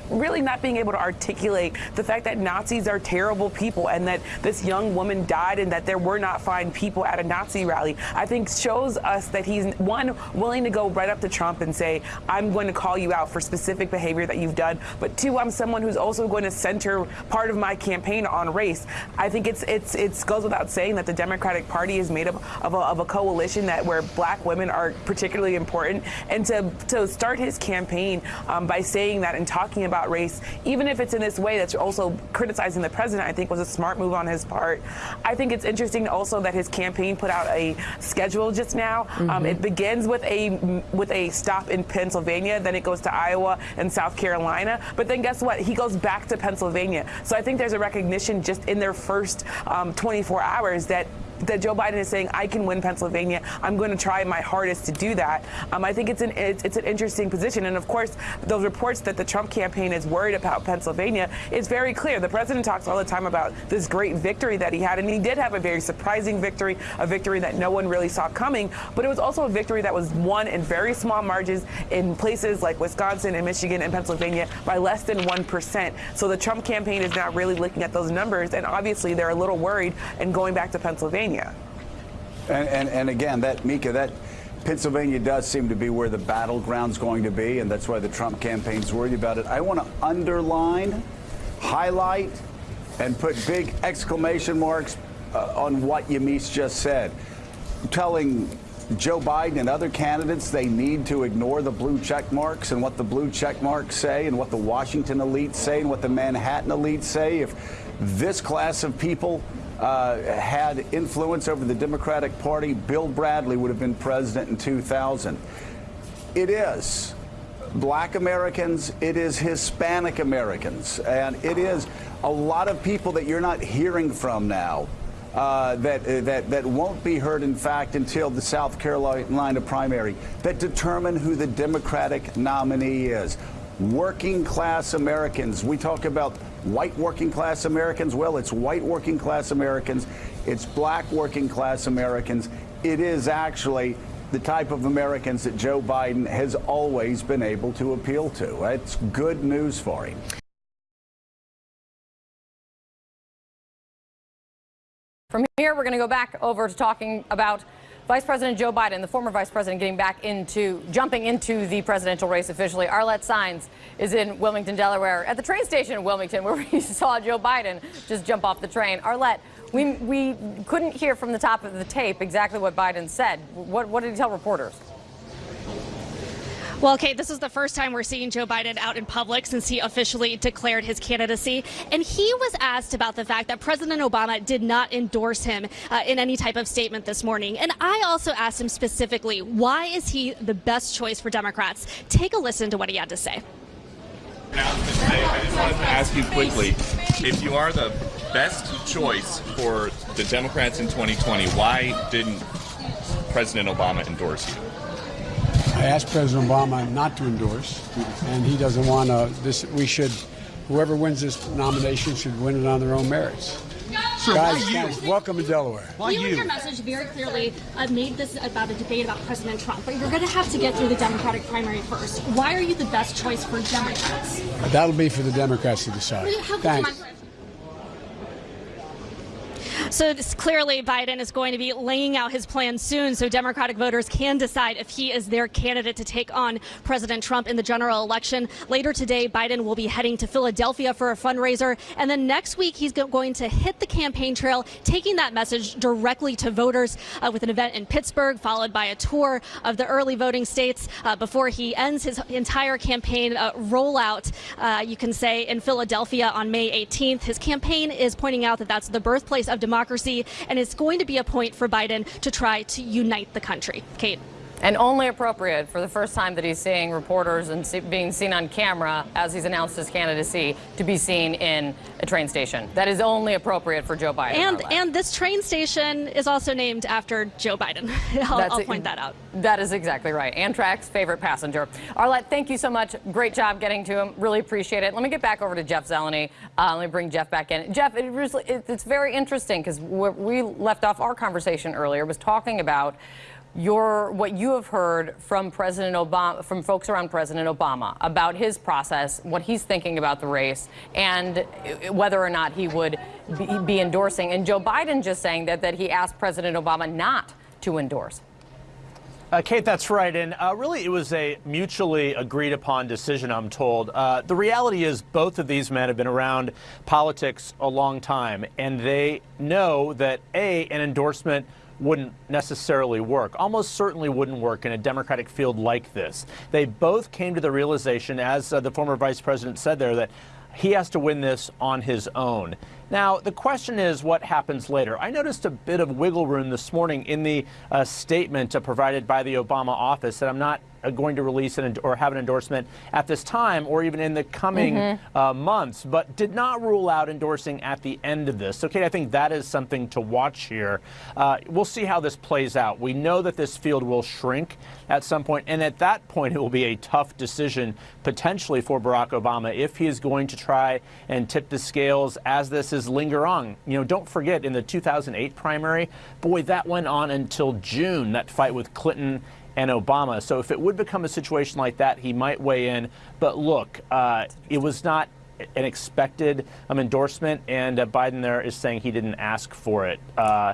[SPEAKER 21] really not being able to articulate the fact that Nazis are terrible people and that this young woman died and that there were not fine people at a Nazi rally, I think shows us that he's, one, willing to go right up to Trump and say, say, I'm going to call you out for specific behavior that you've done. But two, I'm someone who's also going to center part of my campaign on race. I think it's it's it goes without saying that the Democratic Party is made up of a, of a coalition that where black women are particularly important. And to, to start his campaign um, by saying that and talking about race, even if it's in this way that's also criticizing the president, I think was a smart move on his part. I think it's interesting also that his campaign put out a schedule just now. Mm -hmm. um, mm-hmm. it begins with a with a stop in Pennsylvania, then it goes to Iowa and South Carolina. But then guess what? He goes back to Pennsylvania. So I think there's a recognition just in their first um, 24 hours that that Joe Biden is saying, I can win Pennsylvania. I'm going to try my hardest to do that. Um, I think it's an it's, it's, an interesting position. And of course, those reports that the Trump campaign is worried about Pennsylvania is very clear. The president talks all the time about this great victory that he had, and he did have a very surprising victory, a victory that no one really saw coming. But it was also a victory that was won in very small margins in places like Wisconsin and Michigan and Pennsylvania by less than 1%. So the Trump campaign is now really looking at those numbers, and obviously they're a little worried and going back to Pennsylvania. Pennsylvania.
[SPEAKER 18] And, and, and again, that Mika, that Pennsylvania does seem to be where the battleground's going to be, and that's why the Trump campaign's worried about it. I want to underline, highlight and put big exclamation marks uh, on what Yamiche just said, telling Joe Biden and other candidates they need to ignore the blue check marks and what the blue check marks say and what the Washington elites say and what the Manhattan elites say. If this class of people uh, had influence over the Democratic Party, Bill Bradley would have been president in 2000. It is black Americans, it is Hispanic Americans, and it is a lot of people that you're not hearing from now. Uh, that, uh, that, that won't be heard, in fact, until the South Carolina primary, that determine who the Democratic nominee is. Working class Americans. We talk about white working class Americans. Well, it's white working class Americans, it's black working class Americans. It is actually the type of Americans that Joe Biden has always been able to appeal to. It's good news for him.
[SPEAKER 22] From here, we're going to go back over to talking about Vice President Joe Biden, the former vice president, getting back into, jumping into the presidential race officially. Arlette Saenz is in Wilmington, Delaware, at the train station in Wilmington, where we saw Joe Biden just jump off the train. Arlette, we, we couldn't hear from the top of the tape exactly what Biden said. What, what did he tell reporters?
[SPEAKER 3] Well, Kate, this is the first time we're seeing Joe Biden out in public since he officially declared his candidacy. And he was asked about the fact that President Obama did not endorse him uh, in any type of statement this morning. And I also asked him specifically, why is he the best choice for Democrats? Take a listen to what he had to say.
[SPEAKER 23] I just wanted to ask you quickly if you are the best choice for the Democrats in 2020, why didn't President Obama endorse you?
[SPEAKER 1] I asked President Obama not to endorse, and he doesn't want to. This we should. Whoever wins this nomination should win it on their own merits.
[SPEAKER 3] Sure,
[SPEAKER 1] guys, guys, welcome to Delaware.
[SPEAKER 3] Why you, you? your message very clearly uh, made this about a debate about President Trump, but you're going to have to get through the Democratic primary first. Why are you the best choice for Democrats?
[SPEAKER 1] That'll be for the Democrats to decide. Thanks.
[SPEAKER 3] So clearly, Biden is going to be laying out his plan soon so Democratic voters can decide if he is their candidate to take on President Trump in the general election. Later today, Biden will be heading to Philadelphia for a fundraiser. And then next week, he's going to hit the campaign trail, taking that message directly to voters uh, with an event in Pittsburgh, followed by a tour of the early voting states uh, before he ends his entire campaign uh, rollout, uh, you can say, in Philadelphia on May 18th. His campaign is pointing out that that's the birthplace of democracy democracy, and it's going to be a point for Biden to try to unite the country. Kate.
[SPEAKER 22] And only appropriate for the first time that he's seeing reporters and see, being seen on camera as he's announced his candidacy to be seen in a train station. That is only appropriate for Joe Biden.
[SPEAKER 3] And and this train station is also named after Joe Biden. I'll, I'll point that out.
[SPEAKER 22] That is exactly right. Amtrak's favorite passenger. Arlette, thank you so much. Great job getting to him. Really appreciate it. Let me get back over to Jeff Zeleny. Uh, let me bring Jeff back in. Jeff, it was, it, it's very interesting because what we left off our conversation earlier was talking about your what you have heard from President Obama, from folks around President Obama about his process, what he's thinking about the race, and whether or not he would be, be endorsing. And Joe Biden just saying that that he asked President Obama not to endorse.
[SPEAKER 14] Uh, Kate, that's right. And uh, really, it was a mutually agreed upon decision, I'm told. Uh, the reality is, both of these men have been around politics a long time, and they know that, A, an endorsement wouldn't necessarily work, almost certainly wouldn't work in a Democratic field like this. They both came to the realization, as uh, the former vice president said there, that he has to win this on his own. Now, the question is what happens later. I noticed a bit of wiggle room this morning in the uh, statement uh, provided by the Obama office that I'm not uh, going to release an, or have an endorsement at this time or even in the coming mm-hmm. uh, months, but did not rule out endorsing at the end of this. Okay, I think that is something to watch here. Uh, we'll see how this plays out. We know that this field will shrink at some point, and at that point, it will be a tough decision potentially for Barack Obama if he is going to try and tip the scales as this is linger on. You know, don't forget in the 2008 primary, boy, that went on until June. That fight with Clinton and Obama. So if it would become a situation like that, he might weigh in. But look, uh, it was not an expected um, endorsement, and uh, Biden there is saying he didn't ask for it. Uh,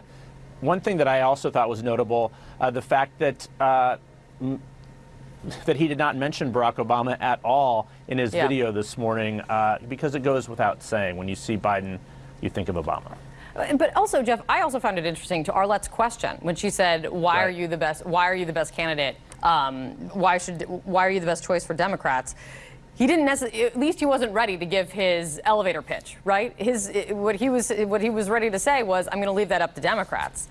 [SPEAKER 14] one thing that I also thought was notable, uh, the fact that uh, that he did not mention Barack Obama at all in his yeah. video this morning, uh, because it goes without saying when you see Biden you think of Obama.
[SPEAKER 22] But also, Jeff, I also found it interesting to Arlette's question when she said, "Why
[SPEAKER 14] Right.
[SPEAKER 22] are you the best? Why are you the best candidate? Um, why should? Why are you the best choice for Democrats?" He didn't necessarily. At least he wasn't ready to give his elevator pitch, right? His what he was what he was ready to say was, "I'm going to leave that up to Democrats."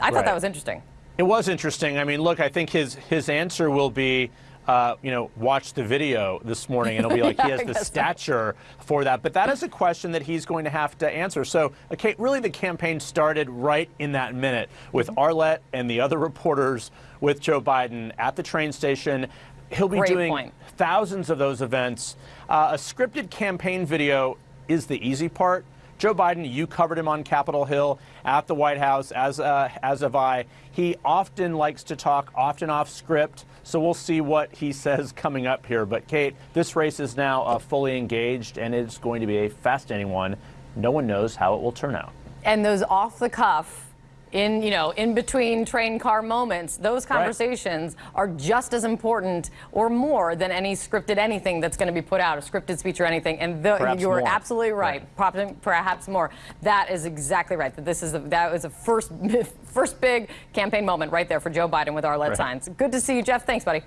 [SPEAKER 22] I thought
[SPEAKER 14] Right.
[SPEAKER 22] that was interesting.
[SPEAKER 14] It was interesting. I mean, look, I think his his answer will be, uh, you know, watch the video this morning, and it'll be like
[SPEAKER 22] Yeah,
[SPEAKER 14] he has the
[SPEAKER 22] guess so.
[SPEAKER 14] stature for that. But that is a question that he's going to have to answer. So, okay, really, the campaign started right in that minute with
[SPEAKER 22] Mm-hmm.
[SPEAKER 14] Arlette and the other reporters with Joe Biden at the train station. He'll be
[SPEAKER 22] Great
[SPEAKER 14] doing
[SPEAKER 22] point.
[SPEAKER 14] thousands of those events. Uh, a scripted campaign video is the easy part. Joe Biden, you covered him on Capitol Hill at the White House, as uh, as have I. He often likes to talk, often off script. So we'll see what he says coming up here. But Kate, this race is now uh, fully engaged, and it's going to be a fascinating one. No one knows how it will turn out.
[SPEAKER 22] And those off the cuff, in you know, in between train car moments, those
[SPEAKER 14] Right.
[SPEAKER 22] conversations are just as important or more than any scripted anything that's going to be put out, a scripted speech or anything. And the, you're
[SPEAKER 14] more.
[SPEAKER 22] absolutely right. Probably- Perhaps more. That is exactly right. That this is a, that was a first first big campaign moment right there for Joe Biden with Arlette
[SPEAKER 16] Right.
[SPEAKER 22] Saenz. Good to see you, Jeff. Thanks, buddy.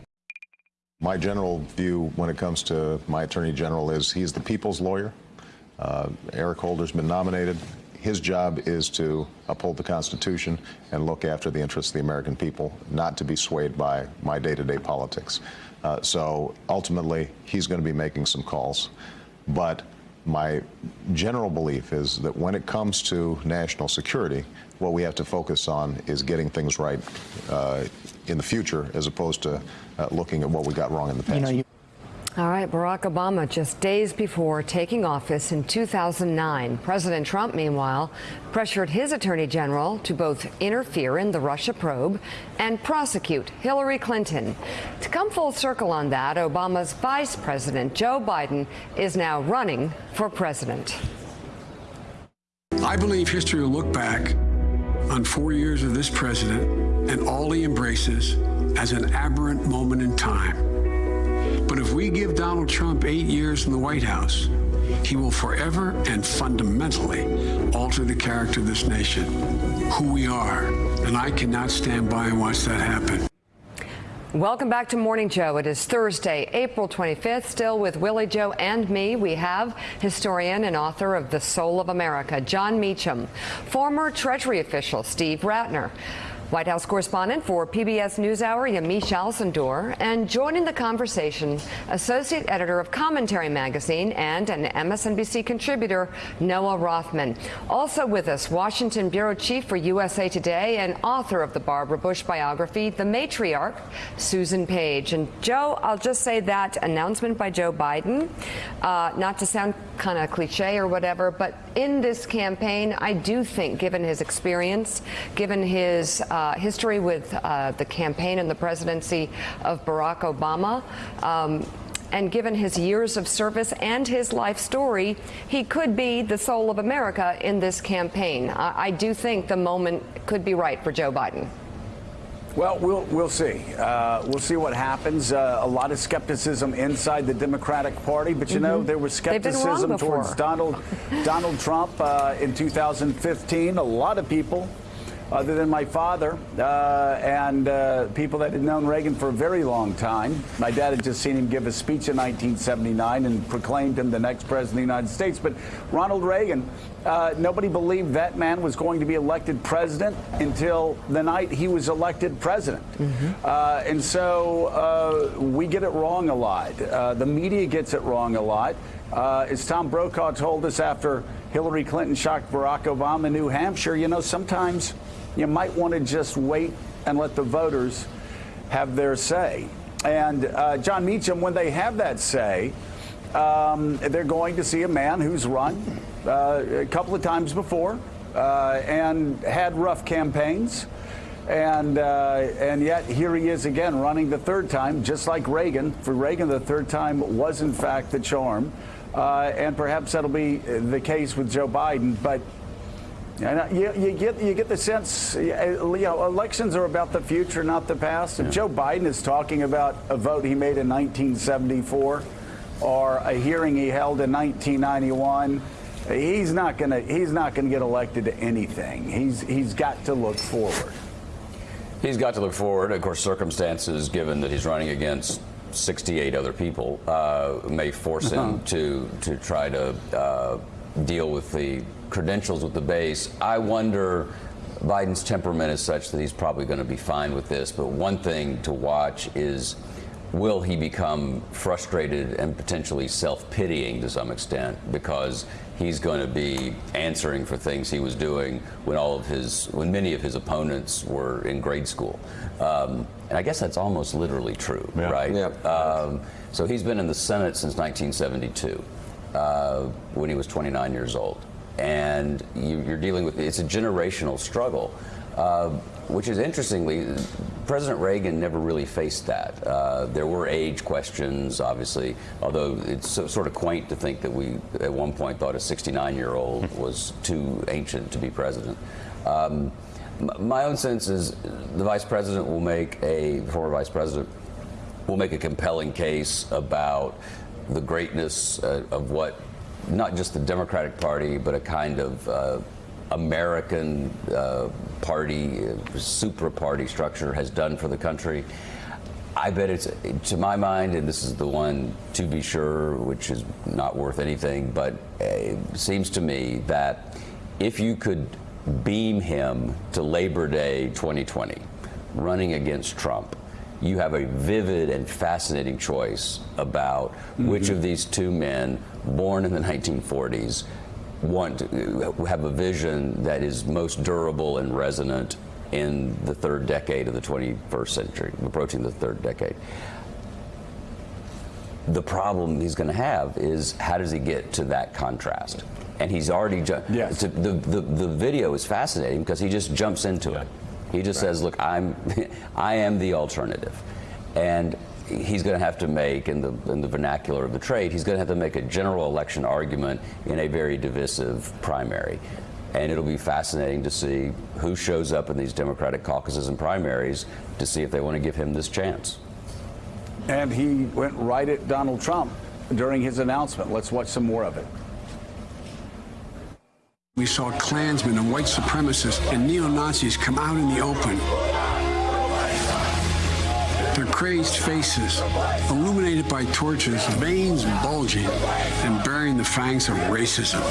[SPEAKER 16] My general view when it comes to my attorney general is he's the people's lawyer. Uh, Eric Holder's been nominated. His job is to uphold the Constitution and look after the interests of the American people, not to be swayed by my day to day politics. Uh, so ultimately, he's going to be making some calls. But my general belief is that when it comes to national security, what we have to focus on is getting things right uh, in the future as opposed to uh, looking at what we got wrong in the past.
[SPEAKER 20] All right, Barack Obama, just days before taking office in 2009, President Trump, meanwhile, pressured his attorney general to both interfere in the Russia probe and prosecute Hillary Clinton. To come full circle on that, Obama's vice president, Joe Biden, is now running for president.
[SPEAKER 1] I believe history will look back on four years of this president and all he embraces as an aberrant moment in time. But if we give Donald Trump eight years in the White House, he will forever and fundamentally alter the character of this nation, who we are. And I cannot stand by and watch that happen.
[SPEAKER 20] Welcome back to Morning Joe. It is Thursday, April 25th. Still with Willie Joe and me, we have historian and author of The Soul of America, Jon Meacham, former Treasury official Steve Rattner, White House correspondent for PBS NewsHour, Yamiche Alcindor, and joining the conversation, associate editor of Commentary Magazine and an MSNBC contributor, Noah Rothman. Also with us, Washington bureau chief for USA Today and author of the Barbara Bush biography, The Matriarch, Susan Page. And Joe, I'll just say that announcement by Joe Biden, uh, not to sound kind of cliche or whatever, but in this campaign, I do think, given his experience, given his uh, history with uh, the campaign and the presidency of Barack Obama, um, and given his years of service and his life story, he could be the soul of America in this campaign. I, I do think the moment could be right for Joe Biden.
[SPEAKER 18] Well, we'll we'll see. Uh, we'll see what happens. Uh, a lot of skepticism inside the Democratic Party, but you know
[SPEAKER 20] Mhm.
[SPEAKER 18] there was
[SPEAKER 20] They've been wrong
[SPEAKER 18] skepticism towards Donald Donald Trump uh, in 2015. A lot of people, other than my father uh, and uh, people that had known Reagan for a very long time. My dad had just seen him give a speech in 1979 and proclaimed him the next president of the United States. But Ronald Reagan. Uh, nobody believed that man was going to be elected president until the night he was elected president. Uh, and so uh, we get it wrong a lot. Uh, the media gets it wrong a lot. Uh, as Tom Brokaw told us after Hillary Clinton shocked Barack Obama in New Hampshire, you know, sometimes you might want to just wait and let the voters have their say. And uh, Jon Meacham, when they have that say, um, they're going to see a man who's run uh, a couple of times before uh, and had rough campaigns. And, uh, and yet here he is again running the third time, just like Reagan. For Reagan, the third time was in fact the charm. Uh, and perhaps that'll be the case with Joe Biden. But and you, you get you get the sense, you know, elections are about the future, not the past. If Joe Biden is talking about a vote he made in 1974 or a hearing he held in 1991, he's not going to he's not going to get elected to anything. He's he's got to look forward.
[SPEAKER 24] He's got to look forward. Of course, circumstances, given that he's running against 68 other people, uh, may force him
[SPEAKER 18] Uh-huh.
[SPEAKER 24] to to try to uh, deal with the credentials with the base. I wonder. Biden's temperament is such that he's probably going to be fine with this. But one thing to watch is will he become frustrated and potentially self-pitying to some extent because he's going to be answering for things he was doing when all of his when many of his opponents were in grade school um, and i guess that's almost literally true right um, so he's been in the senate since 1972 uh, when he was 29 years old and you, you're dealing with it's a generational struggle uh, which is interestingly, President Reagan never really faced that. Uh, there were age questions, obviously, although it's so, sort of quaint to think that we, at one point, thought a 69 year old was too ancient to be president. Um, my own sense is the vice president will make a, former vice president, will make a compelling case about the greatness uh, of what not just the Democratic Party, but a kind of uh, American uh, party, uh, super party structure has done for the country. I bet it's, to my mind, and this is the one to be sure, which is not worth anything, but uh, it seems to me that if you could beam him to Labor Day 2020, running against Trump, you have a vivid and fascinating choice about which of these two men, born in the 1940s, want to have a vision that is most durable and resonant in the third decade of the 21st century, approaching the third decade. The problem he's going to have is how does he get to that contrast? And he's already
[SPEAKER 18] Yes.
[SPEAKER 24] the, the the video is fascinating because he just jumps into it. He just says, "Look, I'm I am the alternative," and he's going to have to make in the in the vernacular of the trade, he's going to have to make a general election argument in a very divisive primary. And it'll be fascinating to see who shows up in these Democratic caucuses and primaries to see if they want to give him this chance.
[SPEAKER 18] And he went right at Donald Trump during his announcement. Let's watch some more of it.
[SPEAKER 1] We saw Klansmen and white supremacists and neo Nazis come out in the open. Crazed faces, illuminated by torches, veins bulging and bearing the fangs of racism,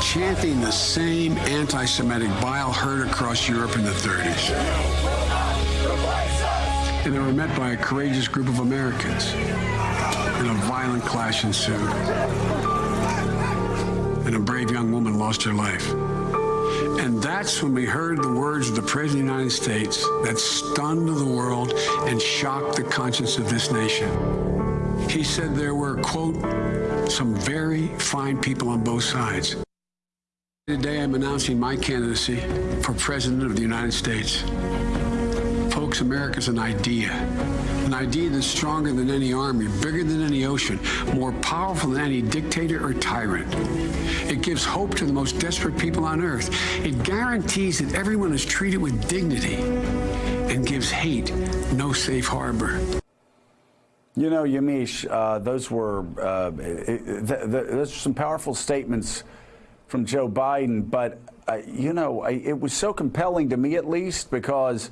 [SPEAKER 1] chanting the same anti Semitic bile heard across Europe in the 30s. And they were met by a courageous group of Americans. And a violent clash ensued and a brave young woman lost her life. And that's when we heard the words of the President of the United States that stunned the world and shocked the conscience of this nation. He said there were, quote, some very fine people on both sides. Today I'm announcing my candidacy for President of the United States. Folks, America's an idea. An idea that's stronger than any army, bigger than any ocean, more powerful than any dictator or tyrant. It gives hope to the most desperate people on earth. It guarantees that everyone is treated with dignity and gives hate no safe harbor.
[SPEAKER 18] You know, Yamiche, uh, those were uh, th- th- those some powerful statements from Joe Biden. But uh, you know, I, it was so compelling to me, at least, because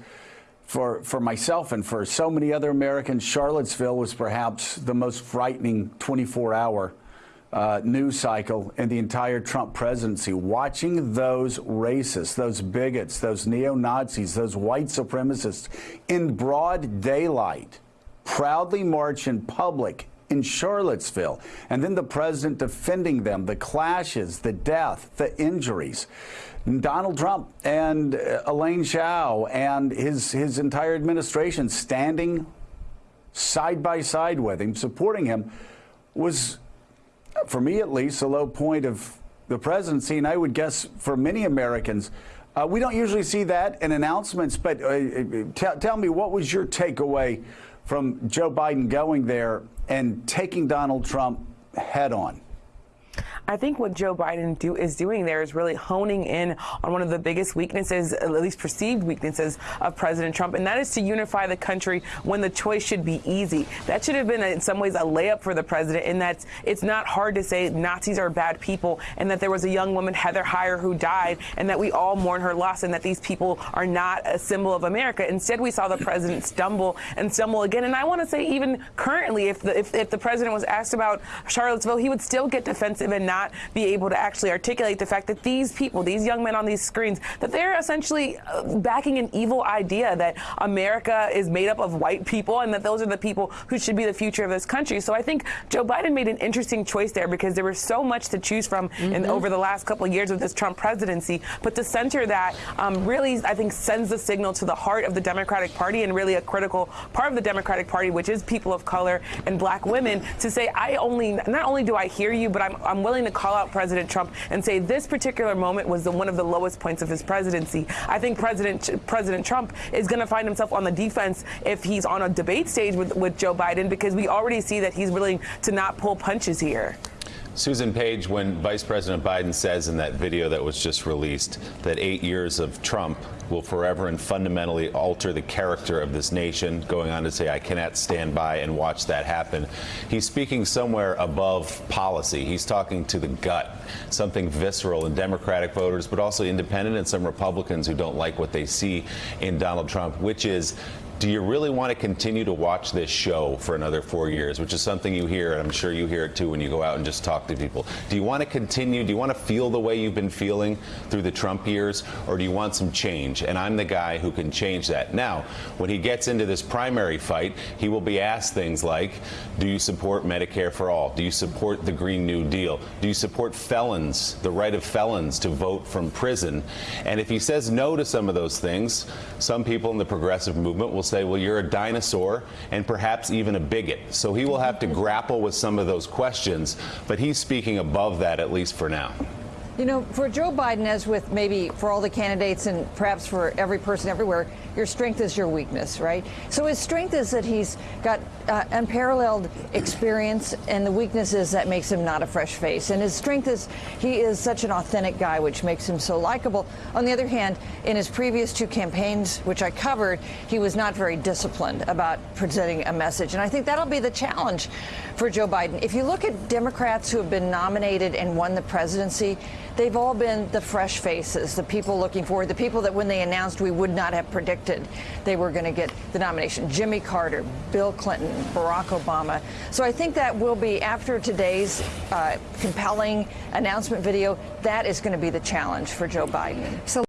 [SPEAKER 18] for for myself and for so many other Americans, Charlottesville was perhaps the most frightening 24-hour. Uh, news cycle in the entire Trump presidency. Watching those racists, those bigots, those neo Nazis, those white supremacists in broad daylight proudly march in public in Charlottesville, and then the president defending them, the clashes, the death, the injuries. Donald Trump and uh, Elaine Chao and his, his entire administration standing side by side with him, supporting him, was, for me at least, a low point of the presidency, and I would guess for many Americans. Uh, we don't usually see that in announcements, but uh, tell me, what was your takeaway from Joe Biden going there and taking Donald Trump head on?
[SPEAKER 21] I think what Joe Biden do, is doing there is really honing in on one of the biggest weaknesses, at least perceived weaknesses, of President Trump, and that is to unify the country when the choice should be easy. That should have been, in some ways, a layup for the president in that it's not hard to say Nazis are bad people and that there was a young woman, Heather Heyer, who died and that we all mourn her loss and that these people are not a symbol of America. Instead, we saw the president stumble and stumble again. And I want to say, even currently, if the, if, if the president was asked about Charlottesville, he would still get defensive and not be able to actually articulate the fact that these people, these young men on these screens, that they're essentially uh, backing an evil idea that America is made up of white people and that those are the people who should be the future of this country. So I think Joe Biden made an interesting choice there because there was so much to choose from mm-hmm. in, over the last couple of years of this Trump presidency. But to center that um, really, I think, sends the signal to the heart of the Democratic Party and really a critical part of the Democratic Party, which is people of color and black women, to say, I only, not only do I hear you, but I'm, I'm willing to call out President Trump and say this particular moment was the, one of the lowest points of his presidency. I think President President Trump is going to find himself on the defense if he's on a debate stage with, with Joe Biden because we already see that he's willing to not pull punches here.
[SPEAKER 16] Susan Page, when Vice President Biden says in that video that was just released that eight years of Trump will forever and fundamentally alter the character of this nation, going on to say, I cannot stand by and watch that happen. He's speaking somewhere above policy. He's talking to the gut, something visceral in Democratic voters, but also independent and some Republicans who don't like what they see in Donald Trump, which is do you really want to continue to watch this show for another four years, which is something you hear, and I'm sure you hear it too when you go out and just talk to people. Do you want to continue? Do you want to feel the way you've been feeling through the Trump years, or do you want some change? And I'm the guy who can change that. Now, when he gets into this primary fight, he will be asked things like, do you support Medicare for all? Do you support the Green New Deal? Do you support felons, the right of felons to vote from prison? And if he says no to some of those things, some people in the progressive movement will say, well, you're a dinosaur and perhaps even a bigot. So he will have to grapple with some of those questions, but he's speaking above that, at least for now.
[SPEAKER 12] You know, for Joe Biden, as with maybe for all the candidates and perhaps for every person everywhere, your strength is your weakness, right? So his strength is that he's got uh, unparalleled experience, and the weakness is that makes him not a fresh face. And his strength is he is such an authentic guy, which makes him so likable. On the other hand, in his previous two campaigns, which I covered, he was not very disciplined about presenting a message. And I think that'll be the challenge for Joe Biden. If you look at Democrats who have been nominated and won the presidency, they've all been the fresh faces, the people looking forward, the people that when they announced we would not have predicted they were going to get the nomination. Jimmy Carter, Bill Clinton, Barack Obama. So I think that will be, after today's uh, compelling announcement video, that is going to be the challenge for Joe Biden. So